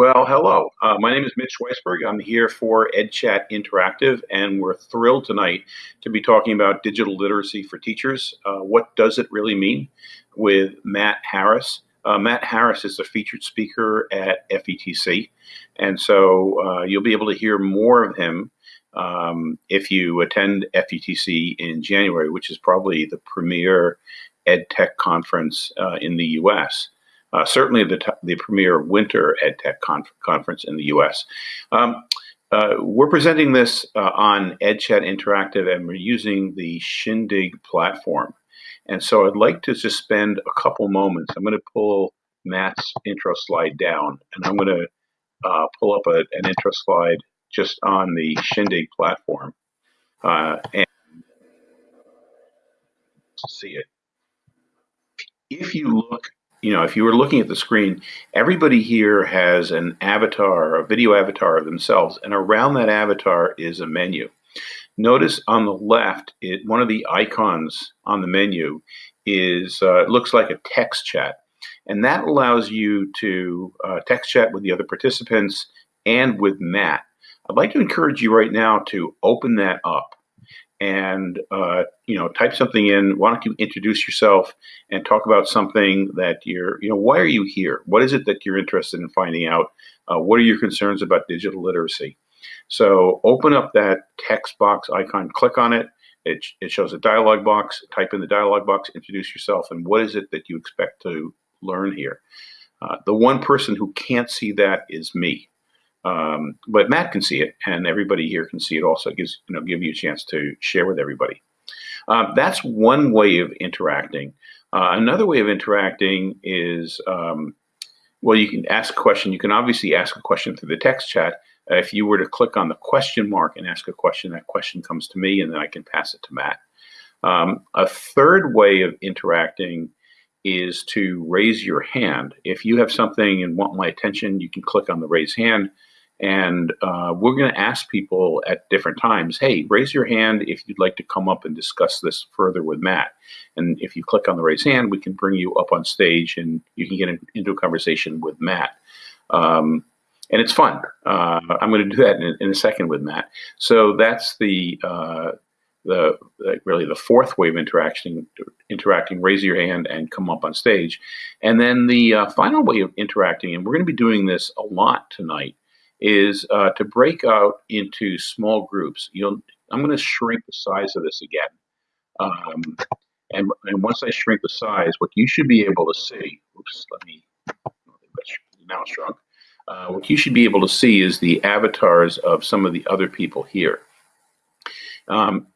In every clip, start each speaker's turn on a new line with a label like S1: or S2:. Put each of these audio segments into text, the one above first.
S1: Well, hello. Uh, my name is Mitch Weisburgh. I'm here for EdChat Interactive, and we're thrilled tonight to be talking about digital literacy for teachers. Uh, what does it really mean with Matt Harris? Uh, Matt Harris is a featured speaker at FETC, and so uh, you'll be able to hear more of him um, if you attend FETC in January, which is probably the premier ed tech conference uh, in the U.S uh, certainly the, the premier winter EdTech conf conference in the US. Um, uh, we're presenting this uh, on EdChat Interactive and we're using the Shindig platform. And so I'd like to just spend a couple moments. I'm going to pull Matt's intro slide down and I'm going to uh, pull up a, an intro slide just on the Shindig platform uh, and see it. If you look you know, if you were looking at the screen, everybody here has an avatar, a video avatar of themselves, and around that avatar is a menu. Notice on the left, it, one of the icons on the menu is uh, looks like a text chat, and that allows you to uh, text chat with the other participants and with Matt. I'd like to encourage you right now to open that up and uh, you know type something in. Why don't you introduce yourself and talk about something that you're you know why are you here? What is it that you're interested in finding out? Uh, what are your concerns about digital literacy? So open up that text box icon click on it. It, it shows a dialog box. Type in the dialog box introduce yourself and what is it that you expect to learn here? Uh, the one person who can't see that is me um, but Matt can see it, and everybody here can see it. Also, it gives you know give you a chance to share with everybody. Um, that's one way of interacting. Uh, another way of interacting is um, well, you can ask a question. You can obviously ask a question through the text chat. Uh, if you were to click on the question mark and ask a question, that question comes to me, and then I can pass it to Matt. Um, a third way of interacting is to raise your hand. If you have something and want my attention, you can click on the raise hand. And uh, we're going to ask people at different times, hey, raise your hand if you'd like to come up and discuss this further with Matt. And if you click on the raise hand, we can bring you up on stage and you can get in, into a conversation with Matt. Um, and it's fun. Uh, I'm going to do that in, in, a second with Matt. So that's the uh, the, the, really the fourth way of interaction, interacting. Raise your hand and come up on stage, and then the uh, final way of interacting. And we're going to be doing this a lot tonight is uh, to break out into small groups. You'll, I'm going to shrink the size of this again. Um, and, and once I shrink the size, what you should be able to see, oops, let me, now shrunk. Uh, what you should be able to see is the avatars of some of the other people here. Um,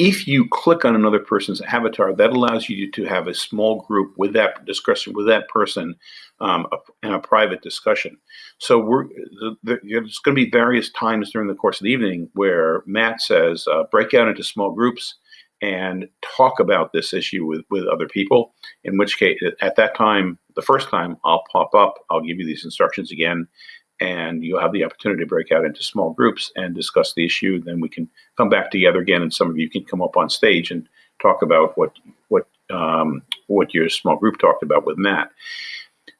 S1: if you click on another person's avatar, that allows you to have a small group with that discussion with that person um, in a private discussion. So we're the, the, there's going to be various times during the course of the evening where Matt says uh, break out into small groups and talk about this issue with with other people. In which case, at that time, the first time, I'll pop up, I'll give you these instructions again, and you'll have the opportunity to break out into small groups and discuss the issue. Then we can come back together again, and some of you can come up on stage and talk about what what um, what your small group talked about with Matt.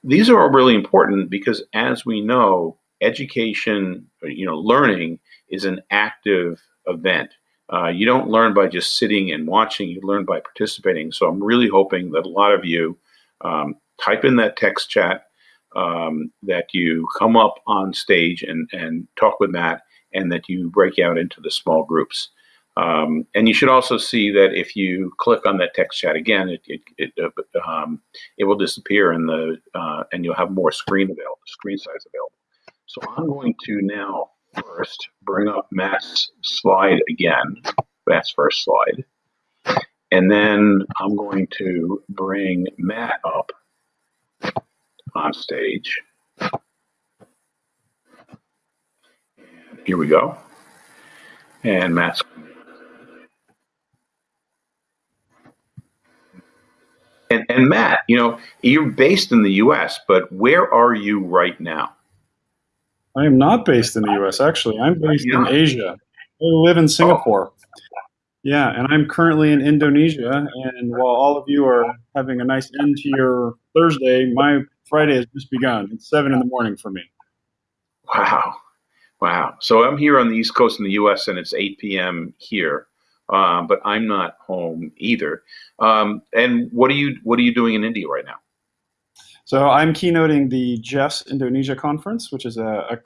S1: These are all really important because, as we know, education, you know, learning is an active event. Uh, you don't learn by just sitting and watching. You learn by participating. So I'm really hoping that a lot of you um, type in that text chat um, that you come up on stage and, and talk with Matt and that you break out into the small groups. Um, and you should also see that if you click on that text chat again, it it it, uh, um, it will disappear and the uh, and you'll have more screen available, screen size available. So I'm going to now first bring up Matt's slide again, Matt's first slide, and then I'm going to bring Matt up on stage. Here we go. And Matt's and, and Matt, you know, you're based in the US, but where are you right now?
S2: I am not based in the US, actually. I'm based in Asia. I live in Singapore. Oh. Yeah, and I'm currently in Indonesia. And while all of you are having a nice end to your Thursday, my Friday has just begun. It's seven in the morning for me.
S1: Wow. Wow. So I'm here on the East Coast in the US and it's 8 p.m. here. Um, but I'm not home either. Um, and what are you what are you doing in India right now?
S2: So I'm keynoting the JES Indonesia conference, which is a, a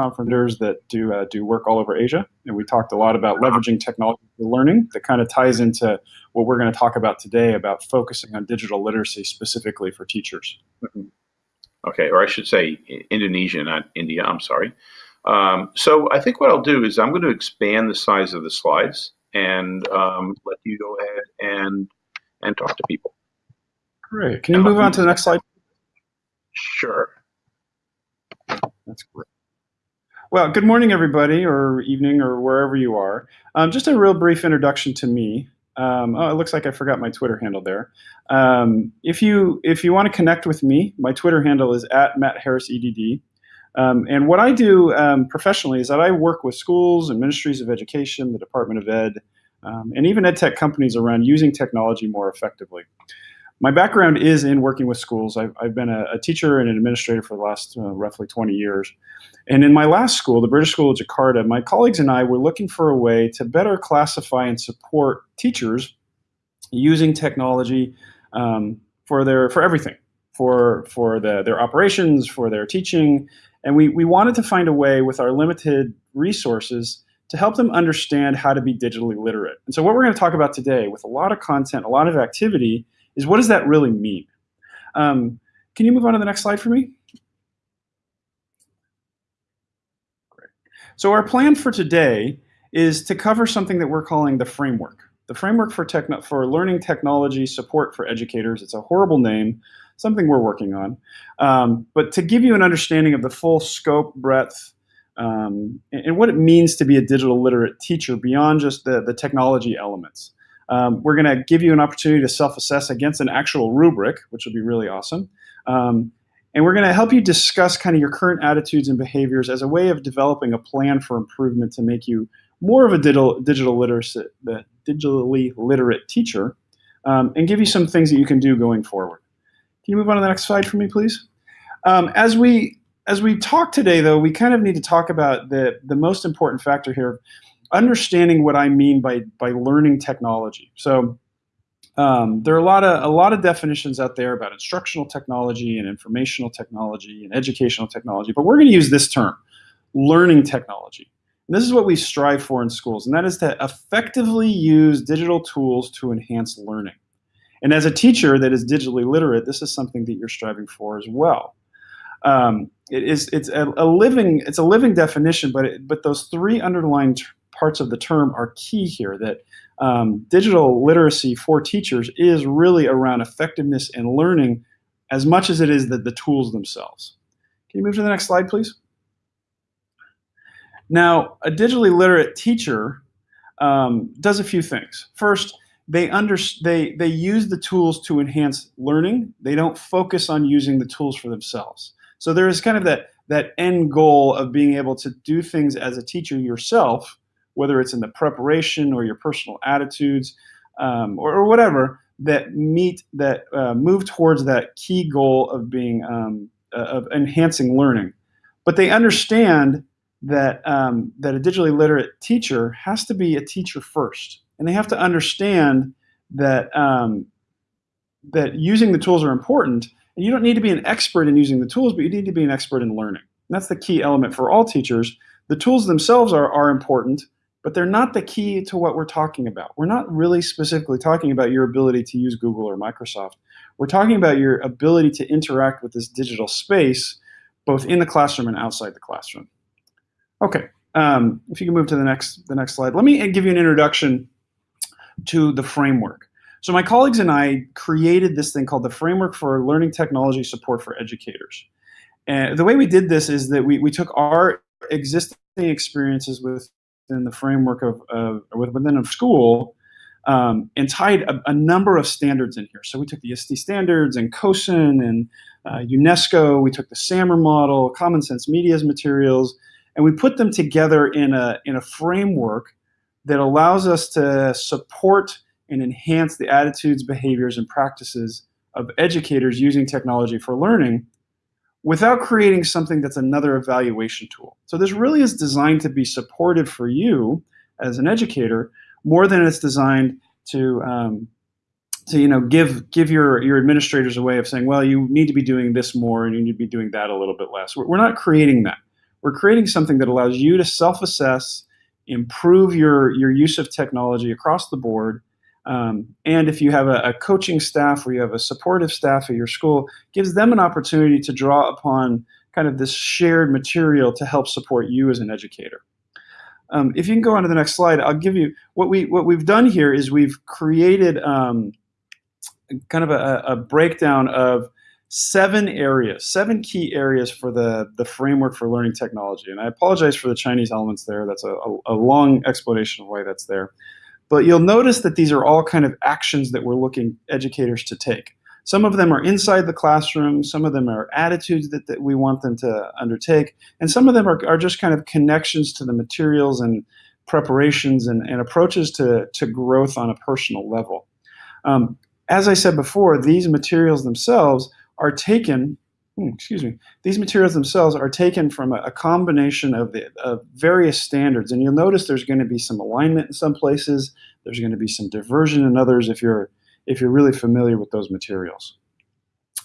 S2: conference that do uh, do work all over Asia, and we talked a lot about leveraging technology for learning. That kind of ties into what we're going to talk about today about focusing on digital literacy specifically for teachers.
S1: Mm-hmm. Okay, or I should say Indonesia, not India. I'm sorry. Um, so I think what I'll do is I'm going to expand the size of the slides and um, let you go ahead and and talk to people.
S2: Great. Can you move on to the next slide?
S1: Sure.
S2: That's great. Well, good morning, everybody, or evening, or wherever you are. Um, just a real brief introduction to me. Um, oh, it looks like I forgot my Twitter handle there. Um, if you if you want to connect with me, my Twitter handle is at Matt Harris EDD. Um, and what I do um, professionally is that I work with schools and ministries of education, the Department of Ed, um, and even ed tech companies around using technology more effectively my background is in working with schools. I've, I've been a, a, teacher and an administrator for the last uh, roughly 20 years. And in my last school, the British School of Jakarta, my colleagues and I were looking for a way to better classify and support teachers using technology um, for their for everything, for for the, their operations, for their teaching, and we we wanted to find a way with our limited resources to help them understand how to be digitally literate. And so, what we're going to talk about today, with a lot of content, a lot of activity is what does that really mean? Um, can you move on to the next slide for me? Great. So our plan for today is to cover something that we're calling the framework. The framework for, techno for learning technology support for educators. It's a horrible name, something we're working on. Um, but to give you an understanding of the full scope, breadth, um, and, and, what it means to be a digital literate teacher beyond just the, the technology elements. Um, we're going to give you an opportunity to self-assess against an actual rubric, which will be really awesome. Um, and we're going to help you discuss kind of your current attitudes and behaviors as a way of developing a plan for improvement to make you more of a digital, digital literacy, digitally literate teacher, um, and give you some things that you can do going forward. Can you move on to the next slide for me, please? Um, as we as we talk today, though, we kind of need to talk about the the most important factor here understanding what I mean by by learning technology. So um, there are a lot of a lot of definitions out there about instructional technology and informational technology and educational technology, but we're going to use this term, learning technology. And this is what we strive for in schools, and that is to effectively use digital tools to enhance learning. And as a teacher that is digitally literate, this is something that you're striving for as well. Um, it is it's a, a, living it's a living definition, but it, but those three underlying parts of the term are key here that um, digital literacy for teachers is really around effectiveness and learning as much as it is that the tools themselves. Can you move to the next slide, please? Now, a digitally literate teacher um, does a few things. First, they, under, they, they use the tools to enhance learning. They don't focus on using the tools for themselves. So there is kind of that, that end goal of being able to do things as a teacher yourself whether it's in the preparation or your personal attitudes um, or, or, whatever that meet that uh, move towards that key goal of being um, uh, of enhancing learning. But they understand that um, that a digitally literate teacher has to be a teacher first. And they have to understand that um, that using the tools are important and you don't need to be an expert in using the tools but you need to be an expert in learning. And that's the key element for all teachers. The tools themselves are, are important but they're not the key to what we're talking about. We're not really specifically talking about your ability to use Google or Microsoft. We're talking about your ability to interact with this digital space, both in the classroom and outside the classroom. Okay, um, if you can move to the next, the next slide. Let me give you an introduction to the framework. So my colleagues and I created this thing called the Framework for Learning Technology Support for Educators. And the way we did this is that we, we took our existing experiences with within the framework of, of within a school um, and tied a, a, number of standards in here. So we took the ISTE standards and COSN and uh, UNESCO. We took the SAMR model, Common Sense Media's materials, and we put them together in a, in a framework that allows us to support and enhance the attitudes, behaviors, and practices of educators using technology for learning without creating something that's another evaluation tool. So this really is designed to be supportive for you as an educator more than it's designed to um, to you know give give your your administrators a way of saying, well, you need to be doing this more and you need to be doing that a little bit less. We're not creating that. We're creating something that allows you to self-assess, improve your your use of technology across the board. Um, and if you have a, a, coaching staff or you have a supportive staff at your school, gives them an opportunity to draw upon kind of this shared material to help support you as an educator. Um, if you can go on to the next slide, I'll give you what we what we've done here is we've created um, kind of a, a, breakdown of seven areas, seven key areas for the the framework for learning technology. And I apologize for the Chinese elements there. That's a, a, a long explanation of why that's there. But you'll notice that these are all kind of actions that we're looking educators to take. Some of them are inside the classroom, some of them are attitudes that, that we want them to undertake, and some of them are, are just kind of connections to the materials and preparations and, and approaches to, to growth on a personal level. Um, as I said before, these materials themselves are taken, Hmm, excuse me, these materials themselves are taken from a, a combination of, the, of various standards. And you'll notice there's going to be some alignment in some places, there's going to be some diversion in others if you're if you're really familiar with those materials.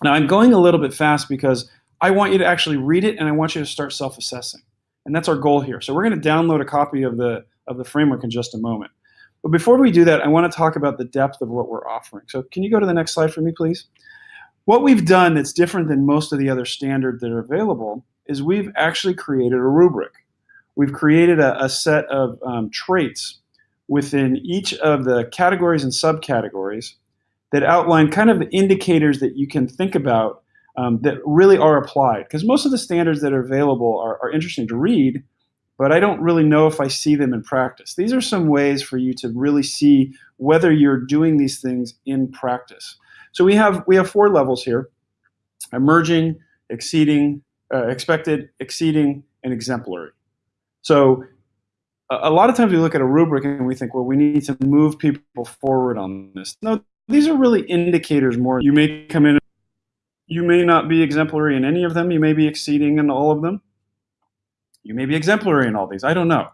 S2: Now I'm going a little bit fast because I want you to actually read it and I want you to start self-assessing. And that's our goal here. So we're going to download a copy of the, of the framework in just a moment. But before we do that, I want to talk about the depth of what we're offering. So can you go to the next slide for me, please? What we've done that's different than most of the other standards that are available is we've actually created a rubric. We've created a, a set of um, traits within each of the categories and subcategories that outline kind of the indicators that you can think about um, that really are applied. Because most of the standards that are available are, are interesting to read, but I don't really know if I see them in practice. These are some ways for you to really see whether you're doing these things in practice. So we have we have four levels here: emerging, exceeding, uh, expected, exceeding, and exemplary. So a, lot of times we look at a rubric and we think, well, we need to move people forward on this. No, these are really indicators more. You may come in, you may not be exemplary in any of them. You may be exceeding in all of them. You may be exemplary in all these. I don't know.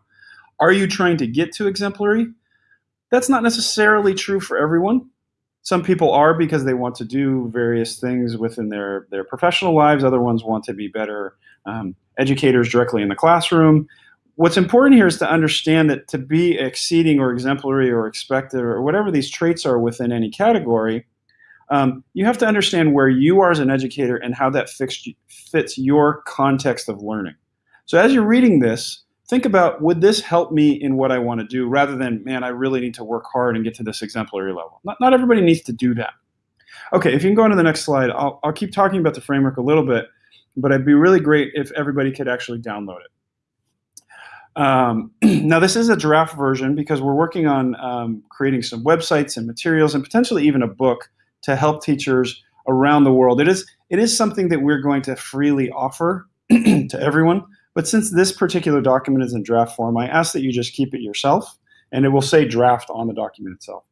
S2: Are you trying to get to exemplary? That's not necessarily true for everyone. Some people are because they want to do various things within their, their professional lives. Other ones want to be better um, educators directly in the classroom what's important here is to understand that to be exceeding or exemplary or expected or whatever these traits are within any category, um, you have to understand where you are as an educator and how that fits, fits your context of learning. So as you're reading this, think about would this help me in what I want to do rather than, man, I really need to work hard and get to this exemplary level. Not, not everybody needs to do that. Okay, if you can go on to the next slide, I'll, I'll keep talking about the framework a little bit, but it'd be really great if everybody could actually download it. Um, now, this is a draft version because we're working on um, creating some websites and materials and potentially even a book to help teachers around the world. It is, it is something that we're going to freely offer to everyone. But since this particular document is in draft form, I ask that you just keep it yourself and it will say draft on the document itself.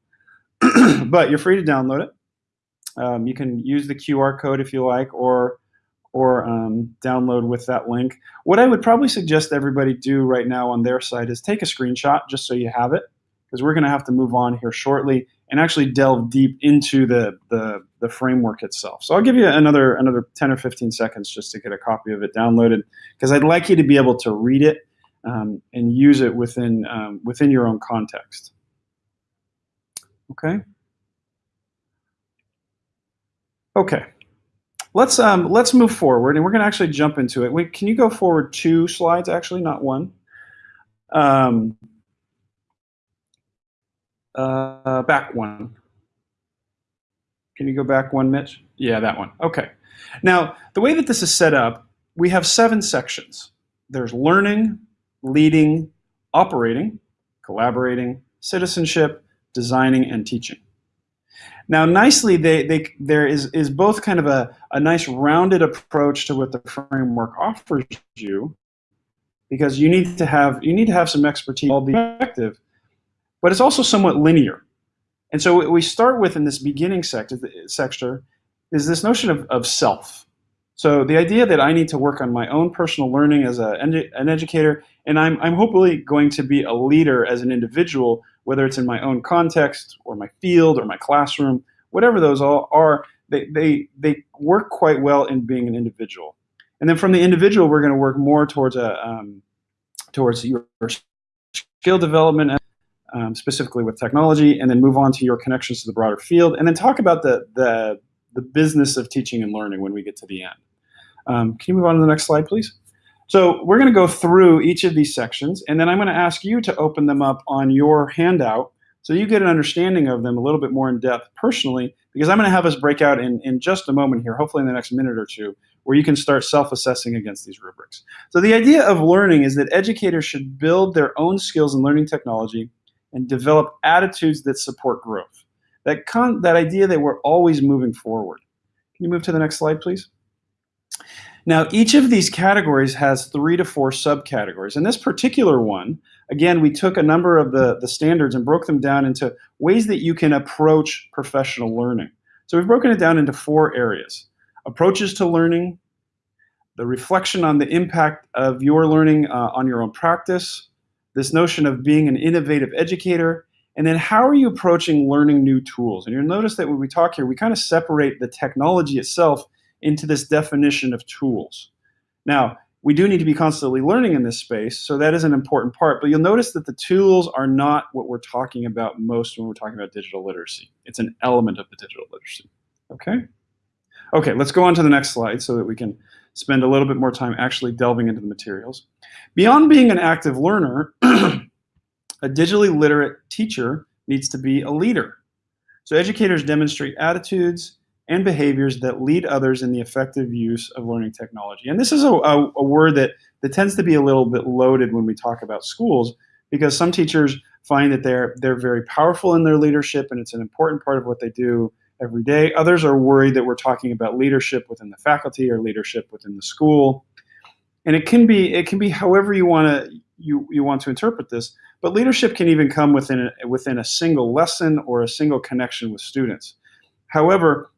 S2: but you're free to download it. Um, you can use the QR code if you like, or or um, download with that link. What I would probably suggest everybody do right now on their site is take a screenshot just so you have it, because we're going to have to move on here shortly and actually delve deep into the, the, the framework itself. So I'll give you another another 10 or 15 seconds just to get a copy of it downloaded, because I'd like you to be able to read it um, and use it within um, within your own context. Okay. Okay let's um, let's move forward, and we're going to actually jump into it. Wait, can you go forward two slides? Actually, not one. Um, uh, back one. Can you go back one, Mitch? Yeah, that one. Okay. Now, the way that this is set up, we have seven sections. There's learning, leading, operating, collaborating, citizenship, designing, and teaching. Now, nicely, they, they, there is, is both kind of a, a nice rounded approach to what the framework offers you, because you need to have you need to have some expertise, all be effective, but it's also somewhat linear. And so what we start with in this beginning sector, sector is this notion of, of self. So the idea that I need to work on my own personal learning as a, an educator, and I'm, I'm hopefully going to be a leader as an individual, whether it's in my own context or my field or my classroom, whatever those all are, they, they, they work quite well in being an individual. And then from the individual, we're going to work more towards a um, towards your skill development, um, specifically with technology, and then move on to your connections to the broader field, and then talk about the the the business of teaching and learning when we get to the end. Um, can you move on to the next slide, please? So we're going to go through each of these sections, and then I'm going to ask you to open them up on your handout so you get an understanding of them a little bit more in depth personally, because I'm going to have us break out in, in just a moment here, hopefully in the next minute or two, where you can start self-assessing against these rubrics. So the idea of learning is that educators should build their own skills in learning technology and develop attitudes that support growth. That, con that idea that we're always moving forward. Can you move to the next slide, please? Now, each of these categories has three to four subcategories. In this particular one, again, we took a number of the, the standards and broke them down into ways that you can approach professional learning. So we've broken it down into four areas. Approaches to learning, the reflection on the impact of your learning uh, on your own practice, this notion of being an innovative educator, and then how are you approaching learning new tools? And you'll notice that when we talk here, we kind of separate the technology itself into this definition of tools. Now, we do need to be constantly learning in this space, so that is an important part, but you'll notice that the tools are not what we're talking about most when we're talking about digital literacy. It's an element of the digital literacy, okay? Okay, let's go on to the next slide so that we can spend a little bit more time actually delving into the materials. Beyond being an active learner, a digitally literate teacher needs to be a leader. So educators demonstrate attitudes, and behaviors that lead others in the effective use of learning technology. And this is a, a, a, word that, that tends to be a little bit loaded when we talk about schools because some teachers find that they're, they're very powerful in their leadership and it's an important part of what they do every day. Others are worried that we're talking about leadership within the faculty or leadership within the school. And it can be, it can be however you want to you, you want to interpret this, but leadership can even come within a, within a single lesson or a single connection with students. However,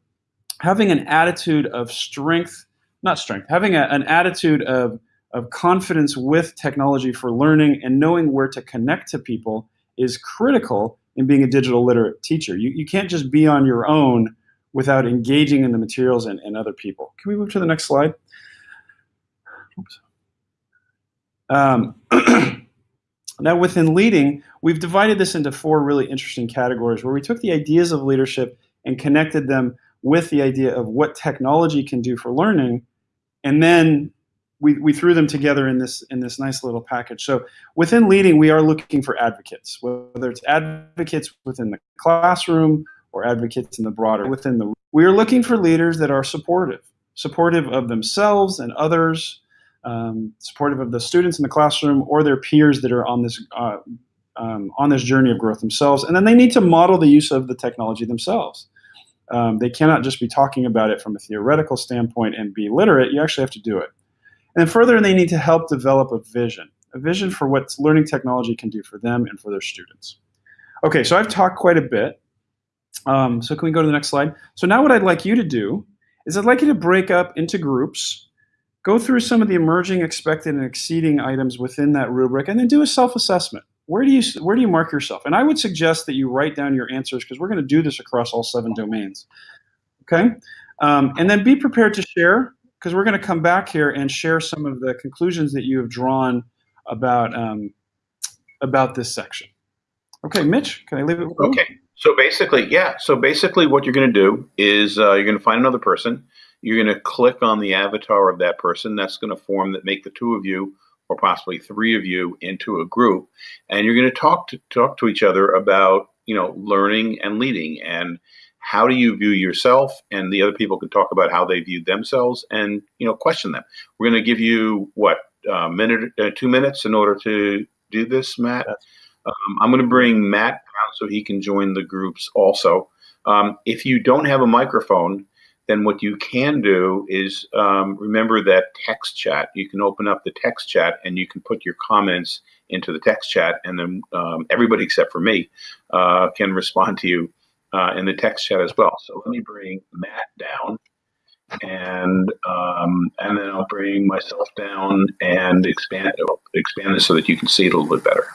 S2: having an attitude of strength, not strength, having a, an attitude of, of confidence with technology for learning and knowing where to connect to people is critical in being a digital literate teacher. You, you can't just be on your own without engaging in the materials and, and other people. Can we move to the next slide? Um, now within leading, we've divided this into four really interesting categories where we took the ideas of leadership and connected them with the idea of what technology can do for learning, and then we, we threw them together in this in this nice little package. So within leading, we are looking for advocates, whether it's advocates within the classroom or advocates in the broader within the. We are looking for leaders that are supportive, supportive of themselves and others, um, supportive of the students in the classroom or their peers that are on this uh, um, on this journey of growth themselves, and then they need to model the use of the technology themselves. Um, they cannot just be talking about it from a theoretical standpoint and be literate. You actually have to do it. And further, they need to help develop a vision, a vision for what learning technology can do for them and for their students. Okay, so I've talked quite a bit. Um, so can we go to the next slide? So now what I'd like you to do is I'd like you to break up into groups, go through some of the emerging, expected, and exceeding items within that rubric, and then do a self-assessment where do you where do you mark yourself? And I would suggest that you write down your answers because we're going to do this across all seven domains. Okay, um, and then be prepared to share because we're going to come back here and share some of the conclusions that you have drawn about um, about this section. Okay, Mitch, can I leave it?
S1: Okay, you? so basically, yeah. So basically, what you're going to do is uh, you're going to find another person. You're going to click on the avatar of that person. That's going to form that make the two of you or possibly three of you into a group, and you're going to talk to talk to each other about you know learning and leading and how do you view yourself? And the other people can talk about how they view themselves and you know question them. We're going to give you what a minute uh, two minutes in order to do this matt? Um, i'm going to bring matt out so he can join the groups also. Um, if you don't have a microphone then what you can do is um, remember that text chat. You can open up the text chat and you can put your comments into the text chat, and then um, everybody except for me uh, can respond to you uh, in the text chat as well. So let me bring Matt down, and um, and then I'll bring myself down and expand expand it so that you can see it a little bit better.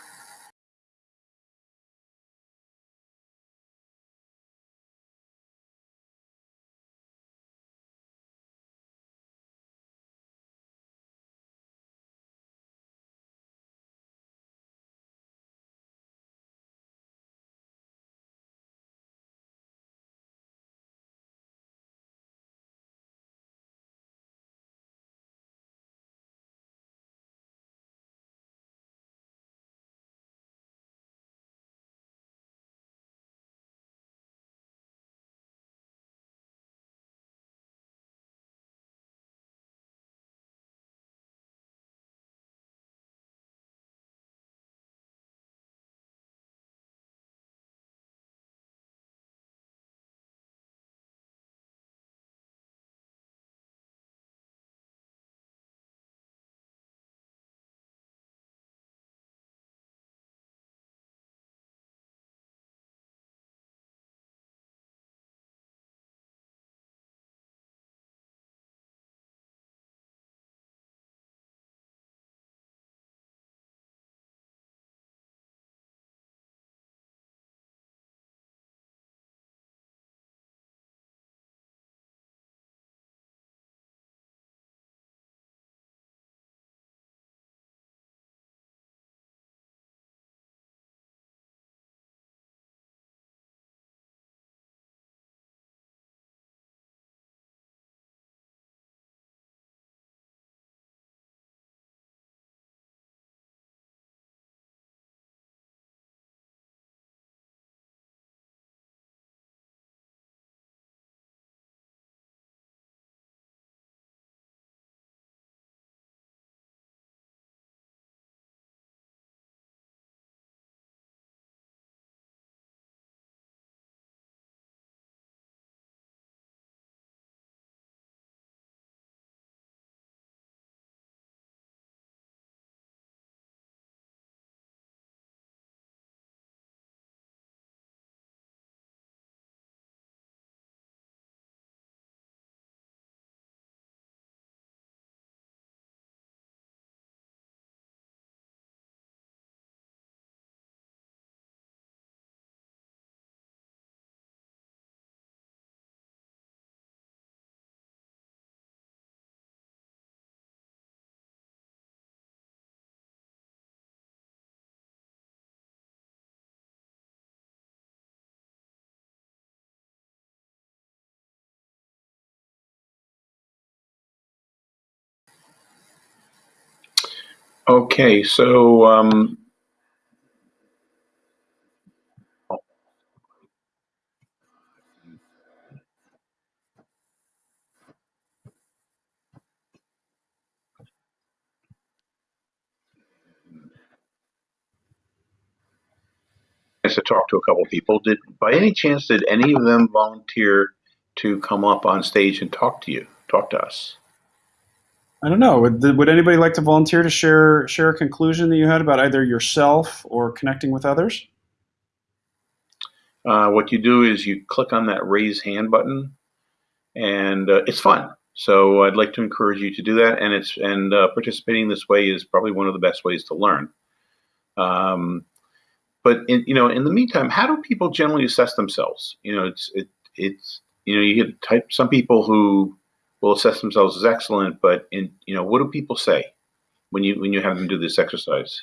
S1: Okay, so um, to talk to a couple people. Did by any chance did any of them volunteer to come up on stage and talk to you, talk to us?
S2: I don't know. Would, would anybody like to volunteer to share share a conclusion that you had about either yourself or connecting with others?
S1: Uh, what you do is you click on that raise hand button, and uh, it's fun. So I'd like to encourage you to do that, and it's and uh, participating this way is probably one of the best ways to learn. Um, but in, you know, in the meantime, how do people generally assess themselves? You know, it's it, it's you know, you get type some people who will assess themselves as excellent, but in you know, what do people say when you when you have them do this exercise?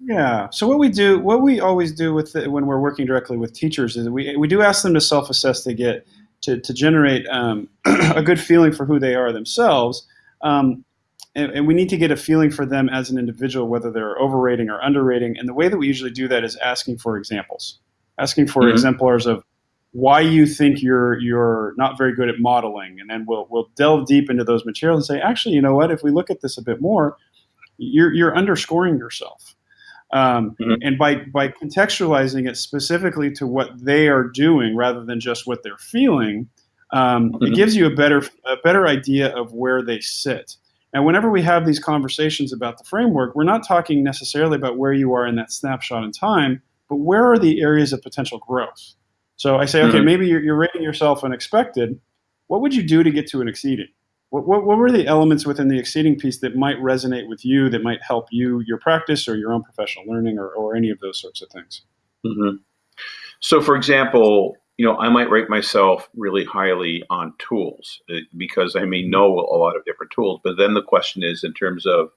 S2: Yeah. So what we do, what we always do with the, when we're working directly with teachers is we we do ask them to self-assess to get to to generate um, a good feeling for who they are themselves. Um, and, and, we need to get a feeling for them as an individual, whether they're overrating or underrating. And the way that we usually do that is asking for examples, asking for mm-hmm. exemplars of why you think you're you're not very good at modeling, and then we'll we'll delve deep into those materials and say, actually, you know what? If we look at this a bit more, you're you're underscoring yourself. Um, mm-hmm. And by by contextualizing it specifically to what they are doing rather than just what they're feeling, um, mm-hmm. it gives you a better a better idea of where they sit. And whenever we have these conversations about the framework, we're not talking necessarily about where you are in that snapshot in time, but where are the areas of potential growth? So I say, okay, mm-hmm. maybe you're, you're rating yourself unexpected. What would you do to get to an exceeding? What, what, what were the elements within the exceeding piece that might resonate with you, that might help you, your practice, or your own professional learning, or, or any of those sorts of things?
S1: Mm-hmm. So, for example, you know, I might rate myself really highly on tools uh, because I may know a lot of different tools. But then the question is, in terms of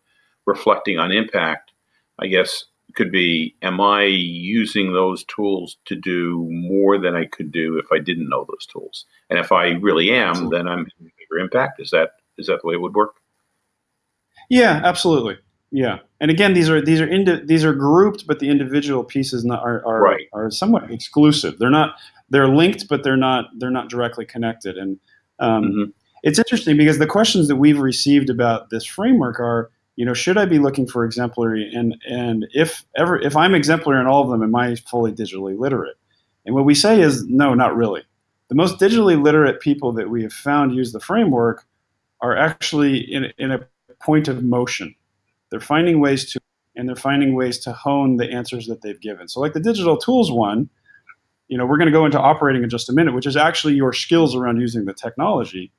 S1: reflecting on impact, I guess could be, am I using those tools to do more than I could do if I didn't know those tools? And if I really am, absolutely. then I'm having a bigger impact. Is that is that the way it would work?
S2: Yeah, absolutely. Yeah, and again, these are these are indi- these are grouped, but the individual pieces not, are are,
S1: right.
S2: are somewhat exclusive. They're not they're linked, but they're not they're not directly connected. And um, mm-hmm. it's interesting because the questions that we've received about this framework are, you know, should I be looking for exemplary? And and if ever if I'm exemplary in all of them, am I fully digitally literate? And what we say is no, not really. The most digitally literate people that we have found use the framework are actually in, in a point of motion they're finding ways to, and they're finding ways to hone the answers that they've given. So, like the digital tools one, you know, we're going to go into operating in just a minute, which is actually your skills around using the technology.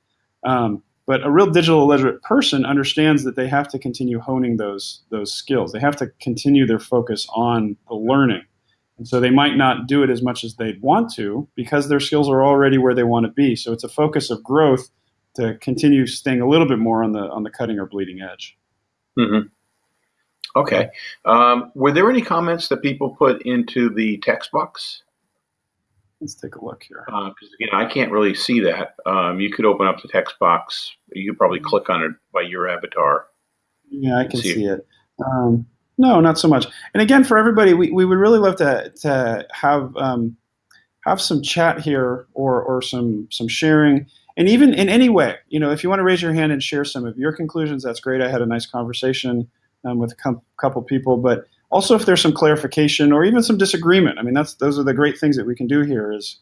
S2: Um, but a real digital literate person understands that they have to continue honing those those skills. They have to continue their focus on the learning. And so they might not do it as much as they'd want to because their skills are already where they want to be. So it's a focus of growth to continue staying a little bit more on the on the cutting or bleeding edge.
S1: Mm-hmm. Okay. Um, were there any comments that people put into the text box?
S2: Let's take a look here.
S1: Because uh, again, I can't really see that. Um, you could open up the text box. You could probably click on it by your avatar.
S2: Yeah, I can see, see it. it. Um, no, not so much. And again, for everybody, we, we would really love to to have um, have some chat here or or some some sharing. And even in any way, you know, if you want to raise your hand and share some of your conclusions, that's great. I had a nice conversation um, with a com- couple people, but also if there's some clarification or even some disagreement. I mean, that's those are the great things that we can do here is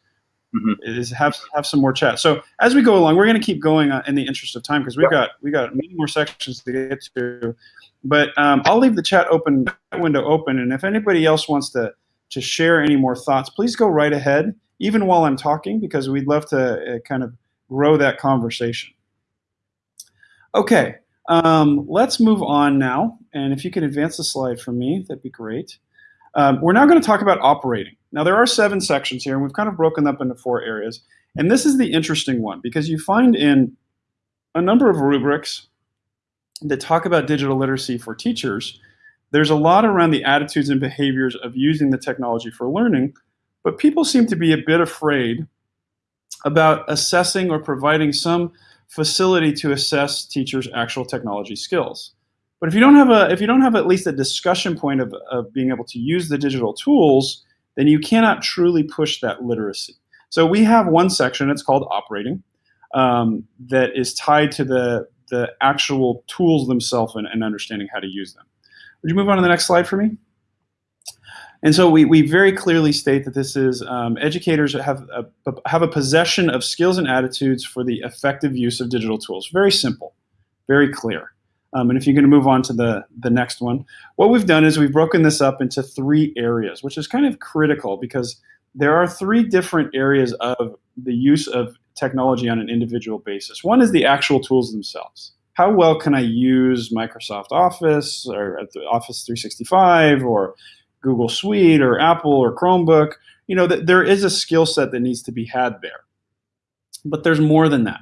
S2: mm-hmm. is have have some more chat. So as we go along, we're going to keep going uh, in the interest of time because we've got we got many more sections to get to. But um, I'll leave the chat open window open, and if anybody else wants to to share any more thoughts, please go right ahead, even while I'm talking, because we'd love to uh, kind of grow that conversation. Okay, um, let's move on now. And if you can advance the slide for me, that'd be great. Um, we're now going to talk about operating. Now, there are seven sections here, and we've kind of broken up into four areas. And this is the interesting one because you find in a number of rubrics that talk about digital literacy for teachers, there's a lot around the attitudes and behaviors of using the technology for learning, but people seem to be a bit afraid about assessing or providing some facility to assess teachers' actual technology skills. But if you don't have a if you don't have at least a discussion point of, of being able to use the digital tools, then you cannot truly push that literacy. So we have one section, it's called operating, um, that is tied to the, the actual tools themselves and, and understanding how to use them. Would you move on to the next slide for me? And so we, we very clearly state that this is um, educators have a, have a possession of skills and attitudes for the effective use of digital tools. Very simple, very clear. Um, and if you're going to move on to the, the next one, what we've done is we've broken this up into three areas, which is kind of critical because there are three different areas of the use of technology on an individual basis. One is the actual tools themselves. How well can I use Microsoft Office or Office 365 or Google Suite or Apple or Chromebook. You know, that there is a skill set that needs to be had there. But there's more than that.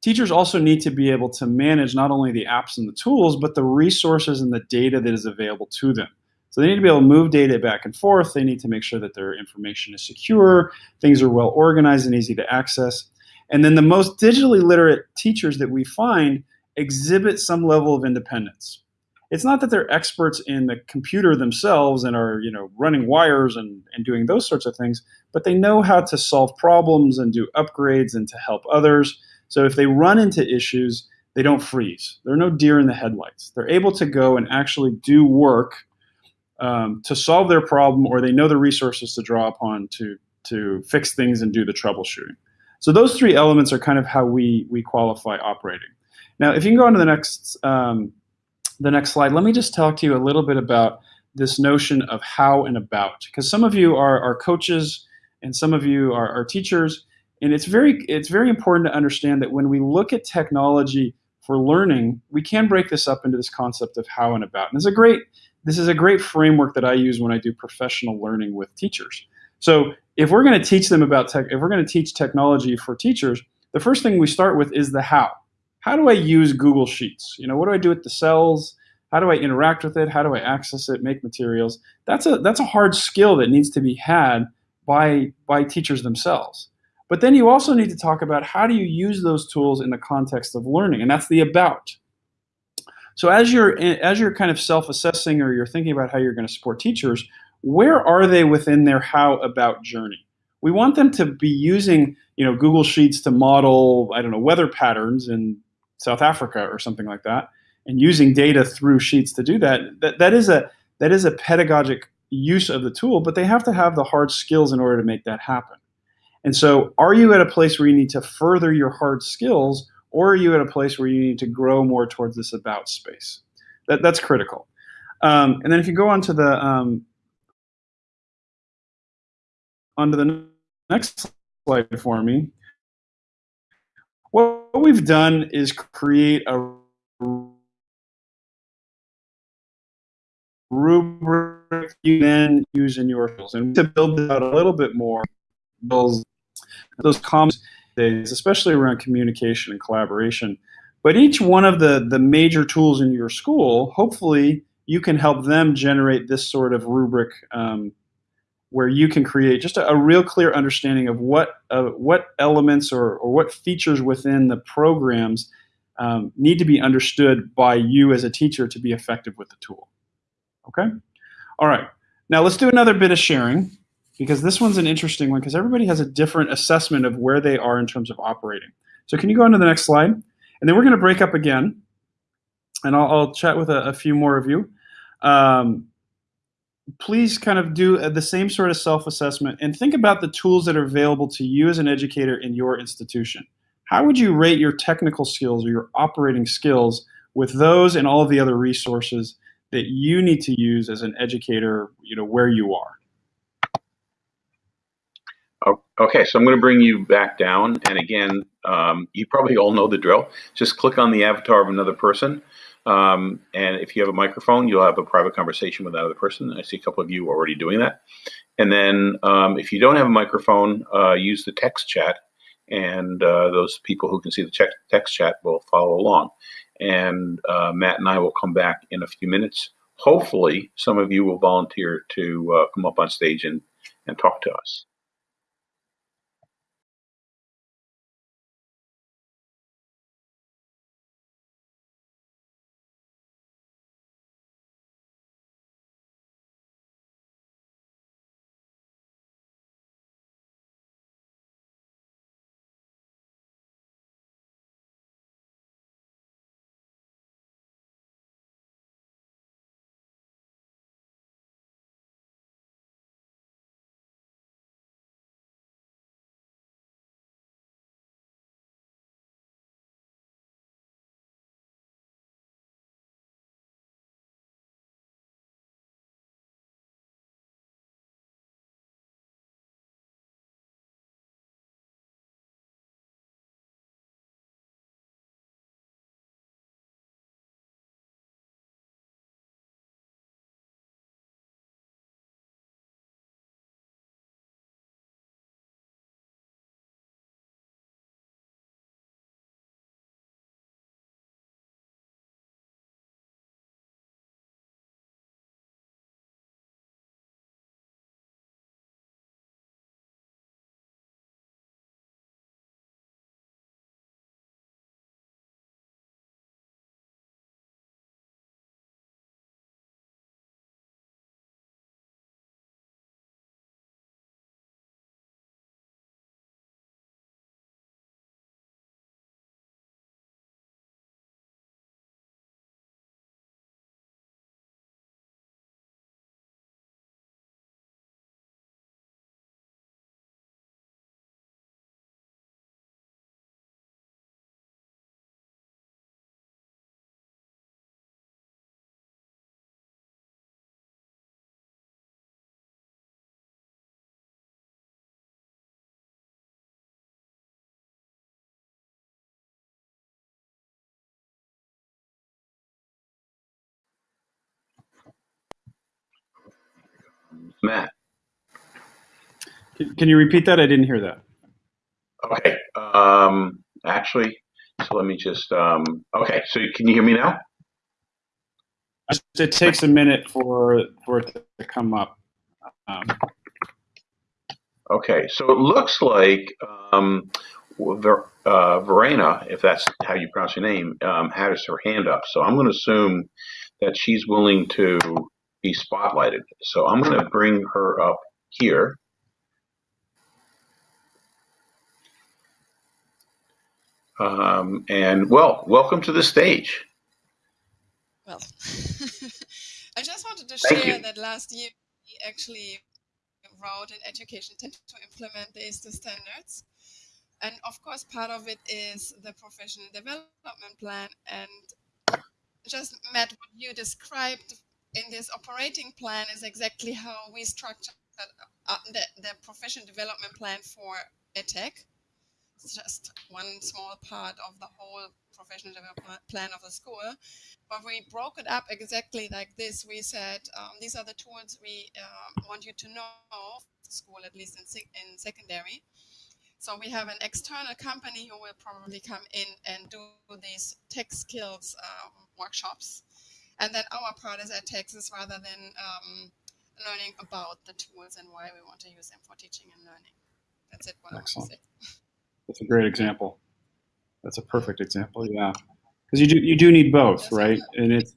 S2: Teachers also need to be able to manage not only the apps and the tools, but the resources and the data that is available to them. So they need to be able to move data back and forth. They need to make sure that their information is secure, things are well organized and easy to access. And then the most digitally literate teachers that we find exhibit some level of independence it's not that they're experts in the computer themselves and are you know running wires and, and doing those sorts of things but they know how to solve problems and do upgrades and to help others. So if they run into issues they don't freeze. They're no deer in the headlights. They're able to go and actually do work um, to solve their problem or they know the resources to draw upon to to fix things and do the troubleshooting. So those three elements are kind of how we we qualify operating. Now if you can go on to the next um, the next slide, let me just talk to you a little bit about this notion of how and about, because some of you are, are coaches and some of you are, are teachers, and it's very it's very important to understand that when we look at technology for learning, we can break this up into this concept of how and about. And this is a great this is a great framework that I use when I do professional learning with teachers. So if we're going to teach them about tech, if we're going to teach technology for teachers, the first thing we start with is the how. How do I use Google Sheets? You know, what do I do with the cells? How do I interact with it? How do I access it, make materials? That's a that's a hard skill that needs to be had by by teachers themselves. But then you also need to talk about how do you use those tools in the context of learning, and that's the about. So as you're as you're kind of self-assessing or you're thinking about how you're going to support teachers, where are they within their how about journey? We want them to be using, you know, Google Sheets to model, I don't know, weather patterns in South Africa or something like that, and using data through Sheets to do that. That that is a that is a pedagogic use of the tool, but they have to have the hard skills in order to make that happen. And so, are you at a place where you need to further your hard skills, or are you at a place where you need to grow more towards this about space? That, that's critical. Um, and then if you go on to the um, onto the next slide for me, what we've done is create a rubric you then use in your tools. And to build out a little bit more, those, those comments, especially around communication and collaboration. But each one of the, the major tools in your school, hopefully you can help them generate this sort of rubric um, where you can create just a, a real clear understanding of what uh, what elements or, or what features within the programs um, need to be understood by you as a teacher to be effective with the tool. Okay? All right. Now let's do another bit of sharing because this one's an interesting one because everybody has a different assessment of where they are in terms of operating. So can you go on to the next slide? And then we're going to break up again and I'll, I'll chat with a, a, few more of you. Um, please kind of do the same sort of self-assessment and think about the tools that are available to you as an educator in your institution. How would you rate your technical skills or your operating skills with those and all of the other resources that you need to use as an educator, you know, where you are?
S1: Okay, so I'm going to bring you back down. And again, um, you probably all know the drill. Just click on the avatar of another person. Um, and if you have a microphone, you'll have a private conversation with that other person. I see a couple of you already doing that. And then um, if you don't have a microphone, uh, use the text chat. And uh, those people who can see the text chat will follow along. And uh, Matt and I will come back in a few minutes. Hopefully, some of you will volunteer to uh, come up on stage and, and talk to us. Matt.
S2: Can, can you repeat that? I didn't hear that.
S1: Okay. Um, actually, so let me just. Um, okay. So can you hear me now?
S2: It takes a minute for for it to come up. Um,
S1: okay. So it looks like um, Ver, uh, Verena, if that's how you pronounce your name, um, has her hand up. So I'm going to assume that she's willing to be spotlighted. So I'm going to bring her up here. Um, and well, welcome to the stage.
S3: Well, I just wanted to
S1: Thank
S3: share
S1: you.
S3: that last year we actually wrote an education to implement the ISTE standards. And of course, part of it is the professional development plan. And just met what you described in this operating plan is exactly how we structured uh, the, the professional development plan for EdTech. It's just one small part of the whole professional development plan of the school. But we broke it up exactly like this. We said um, these are the tools we uh, want you to know school, at least in, in secondary. So we have an external company who will probably come in and do these tech skills um, workshops. And then our part is at Texas rather than um, learning about the tools and why we want to use them for teaching and learning. That's it. What
S2: Excellent.
S3: I want to say.
S2: That's a great example. That's a perfect example. Yeah, because you do you do need both,
S3: Yes,
S2: right? And it's